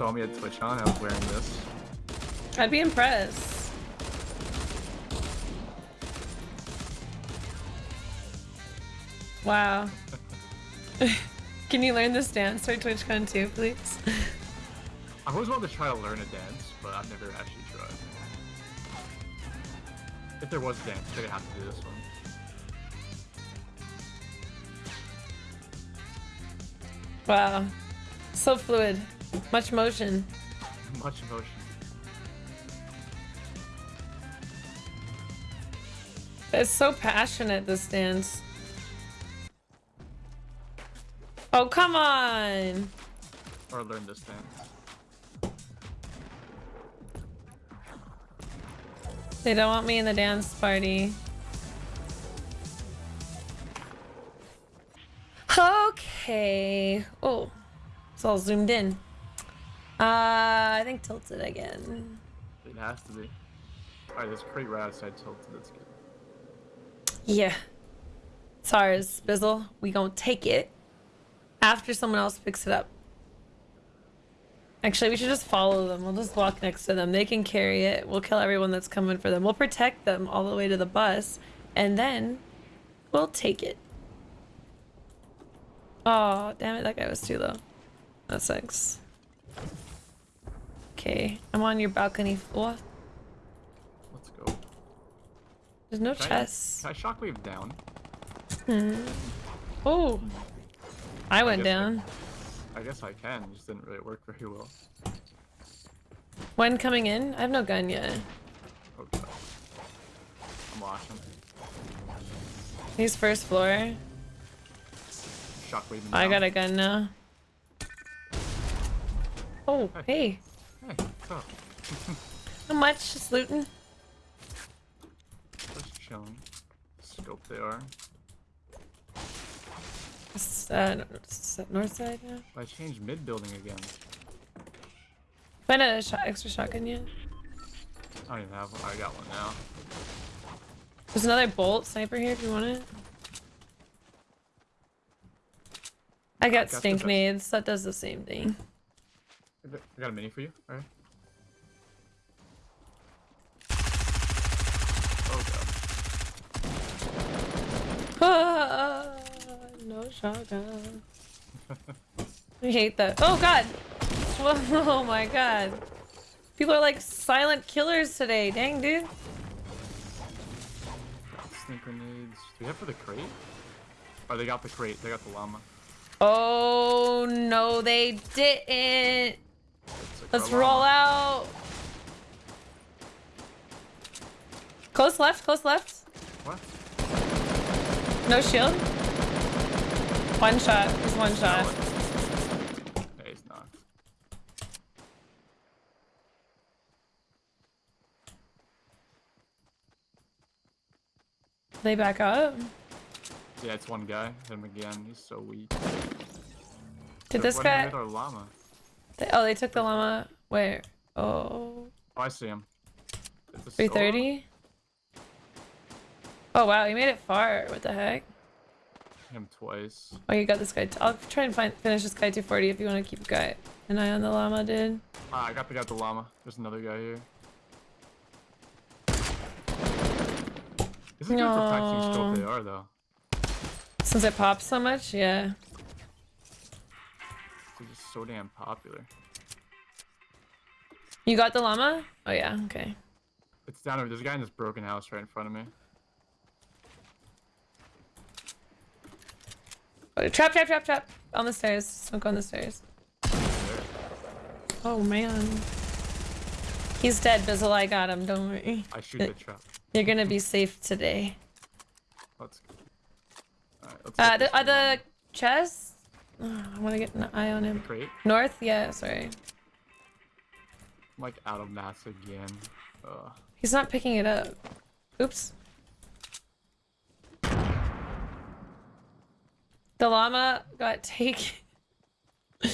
saw me at TwitchCon, I was wearing this. I'd be impressed. Wow. Can you learn this dance for TwitchCon too, please? I've always wanted to try to learn a dance, but I've never actually tried. If there was a dance, I'd have to do this one. Wow. So fluid. Much motion. Much motion. It's so passionate, this dance. Oh, come on! Or learn this dance. They don't want me in the dance party. Okay. Oh, it's all zoomed in. Uh, I think tilted again. It has to be. Alright, a crate right outside tilted. That's good. Yeah. It's ours, Bizzle. We gonna take it after someone else picks it up. Actually, we should just follow them. We'll just walk next to them. They can carry it. We'll kill everyone that's coming for them. We'll protect them all the way to the bus. And then we'll take it. Oh, damn it. That guy was too low. That sucks. Okay. I'm on your balcony floor. Let's go. There's no Can I- Can I shockwave down? Hmm. Oh. I went I- down. I guess I can. It just didn't really work very well. When coming in? I have no gun yet. Okay. I'm watching. He's first floor. Shockwave. I got a gun now. Oh, hey. Hey, up? How much? Just looting? Just chilling. Scoped AR. It's, uh, it's uh, north side now. I changed mid building again. Find a shot, extra shotgun yet? I don't even have one. I got one now. There's another bolt sniper here if you want it. I got got stink nades. That does the same thing. I got- a mini for you. Alright. Oh god. Ah, no shotgun. I hate that. Oh god! Oh my god. People are like silent killers today. Dang, dude. Sneak grenades. Do we have for the crate? Oh, they got the crate. They got the llama. Oh no, they didn't. Let's roll out. Close left, close left. What? No shield. One shot. He's one shot. It's not. They back up. Yeah, it's one guy. Hit him again. He's so weak. Did this guy? With our llama. They, oh, they took the llama. Where? Oh, Oh, I see him. 330. Oh wow, he made it far. What the heck? Him twice. Oh, you got this guy. i I'll try and find finish this guy 240 if you want to keep a guy an eye on the llama, dude. Ah, I got the guy the llama. There's another guy here. Is good for practicing scoped AR though. Since it pops so much, yeah. So damn popular. You got the llama? Oh yeah, okay. It's down over. There's a guy in this broken house right in front of me. Oh, trap, trap, trap, trap. On the stairs. Smoke on the stairs. Oh man. He's dead, Bizzle. I got him. Don't worry. I shoot the trap. You're gonna be safe today. Let's go. Alright, let's Uh, the, llama. the chest? Oh, I want to get an eye on him. crate. North? Yeah, sorry. I'm like out of mass again. Ugh. He's not picking it up. Oops. The llama got taken. Give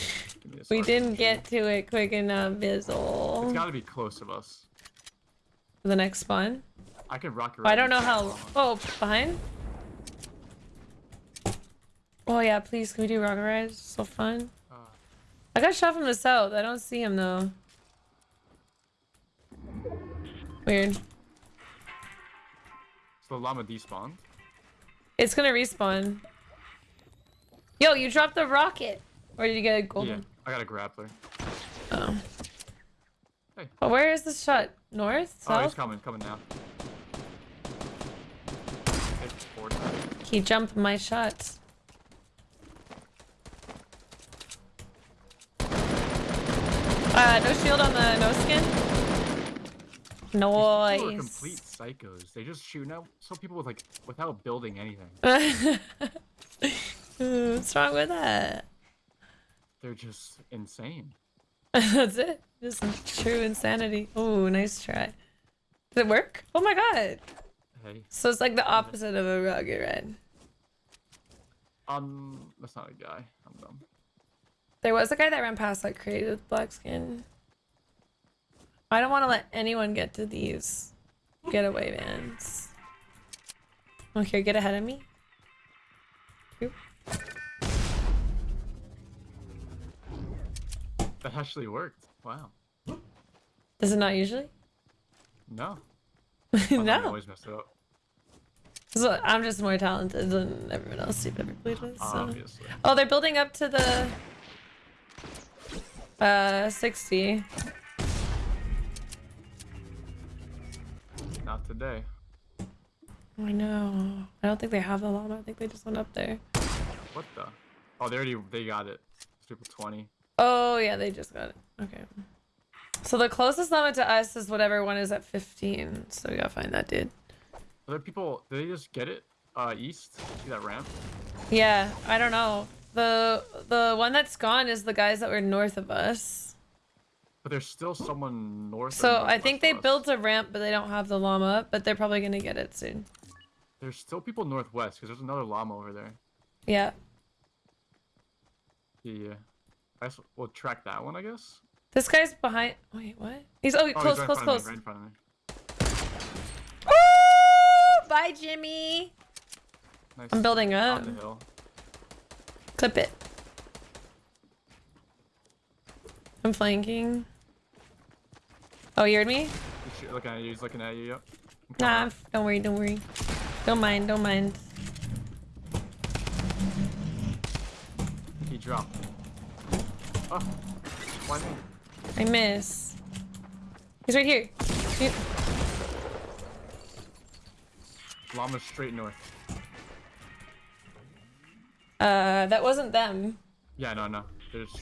me this We didn't get to it quick enough, Bizzle. It's gotta be close of us. The next spawn? I could rock it. I don't know how. llama. Oh, behind? Oh yeah, please, can we do rocket rides? So fun. Uh, I got shot from the south. I don't see him though. Weird. So the llama despawned. It's gonna respawn. Yo, you dropped the rocket. Or did you get a golden? Yeah, I got a grappler. Oh. Hey. But where is the shot? North? South? Oh, he's coming, coming now. He jumped my shots. Uh, no shield on the no skin? People are complete psychos. They just shoot out some people with like without building anything. What's wrong with that? They're just insane. That's it. Just true insanity. Oh, nice try. Did it work? Oh my god. Hey, So it's like the opposite of a rocket red. um, that's not a guy. I'm dumb. There was a guy that ran past that with black skin. I don't want to let anyone get to these getaway vans. Okay, get ahead of me. Oop. That actually worked. Wow. Does it not usually? No. No. always messed it up. So I'm just more talented than everyone else you've ever played with. So. Obviously. Oh, they're building up to the uh 60. Not today. I know. I don't think they have the llama. I think they just went up there. What the? Oh, they already they got it. Triple twenty. Oh yeah, they just got it. Okay. So the closest llama to us is whatever one is at 15. So we gotta find that dude. Are there people? Did they just get it? Uh, east. See that ramp? Yeah, I don't know. The the one that's gone is the guys that were north of us. But there's still someone north. or So I think they us. built a ramp, but they don't have the llama. But they're probably gonna get it soon. There's still people northwest because there's another llama over there. Yeah. Yeah. I guess we'll track that one, I guess. This guy's behind. Wait, what? He's oh, Oh, close, he's right close, close. Right in front of me. Woo! Bye, Jimmy. Nice. I'm building On up. Clip it. I'm flanking. Oh, you heard me? He's looking at you. He's looking at you. Yep. Nah, don't worry, don't worry. Don't mind, don't mind. He dropped. Oh. Why me? I miss. He's right here. He- Llama's straight north. Uh, that wasn't them. Yeah, no, no. There's.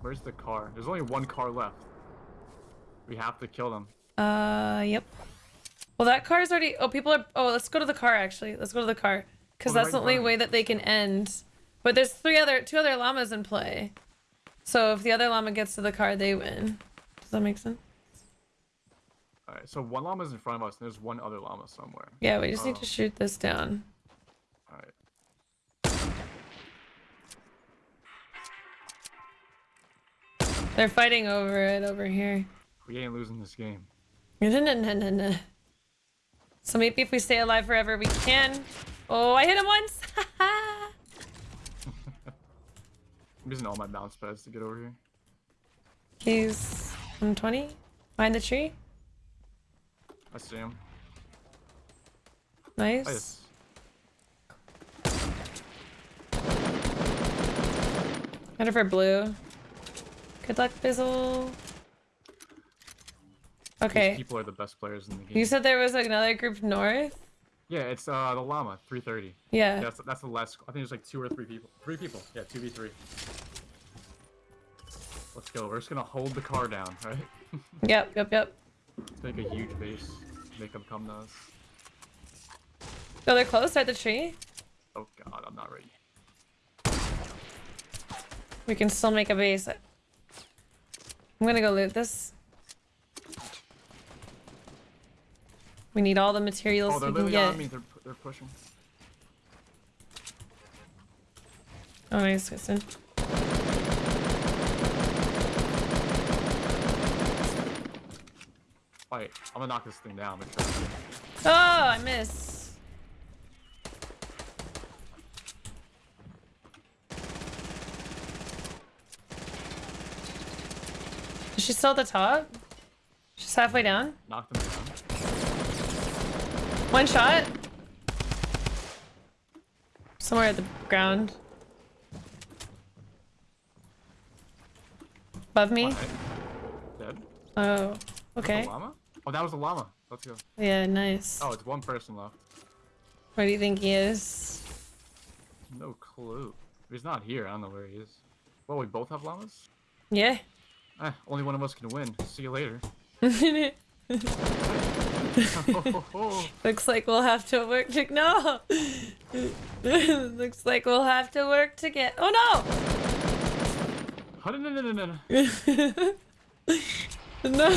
Where's the car? There's only one car left. We have to kill them. Uh, yep. Well, that car's already. Oh, people are. Oh, let's go to the car. Actually, let's go to the car because Oh, that's the right in only way that they can end. But there's three other, two other llamas in play. So if the other llama gets to the car, they win. Does that make sense? Alright, so one llama's in front of us, and there's one other llama somewhere. Yeah, we just need Oh. to shoot this down. They're fighting over it over here. We ain't losing this game. No, no, no, no, no. So maybe if we stay alive forever, we can. Oh, I hit him once. I'm using all my bounce pads to get over here. He's 120 behind the tree. I see him. Nice. Got for blue. Good luck, Bizzle. These Okay. people are the best players in the game. You said there was another group north? Yeah, it's uh the llama, 330. Yeah. That's that's the last. I think there's like two or three people. Three people. Yeah, two v three. Let's go. We're just gonna hold the car down, right? Yep, yep, yep. Make a huge base. Make them come to us. Oh, they're close at the tree. Oh god, I'm not ready. We can still make a base. I'm gonna go loot this. We need all the materials Oh, we can get. They're, they're pushing. Oh, nice, Kristen. Alright, I'm gonna knock this thing down. Oh, I miss. She's still at the top? She's halfway down? Knock them down. One shot? Somewhere at the ground. Above me? Dead. Oh, okay. a llama? Oh, that was a llama. Let's go. Yeah, nice. Oh, it's one person left. Where do you think he is? No clue. If he's not here, I don't know where he is. Well, we both have llamas? Yeah. Eh, only one of us can win. See you later. Looks like we'll have to work to no. Looks like we'll have to work to get. Oh no, no, no, no, no. no! no!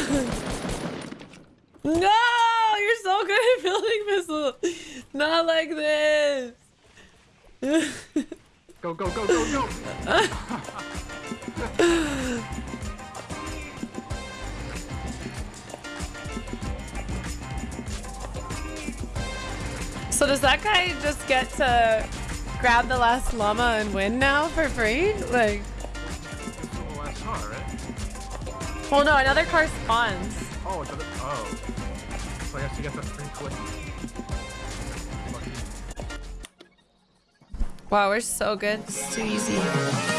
No! You're so good at building missiles. Not like this. Go, go, go, go, go! So does that guy just get to grab the last llama and win now for free? Like, This is the last car, right? well, no, another car spawns. Oh, it's other. Oh. So I guess you get the free. Lucky. Wow, we're so good. It's too easy.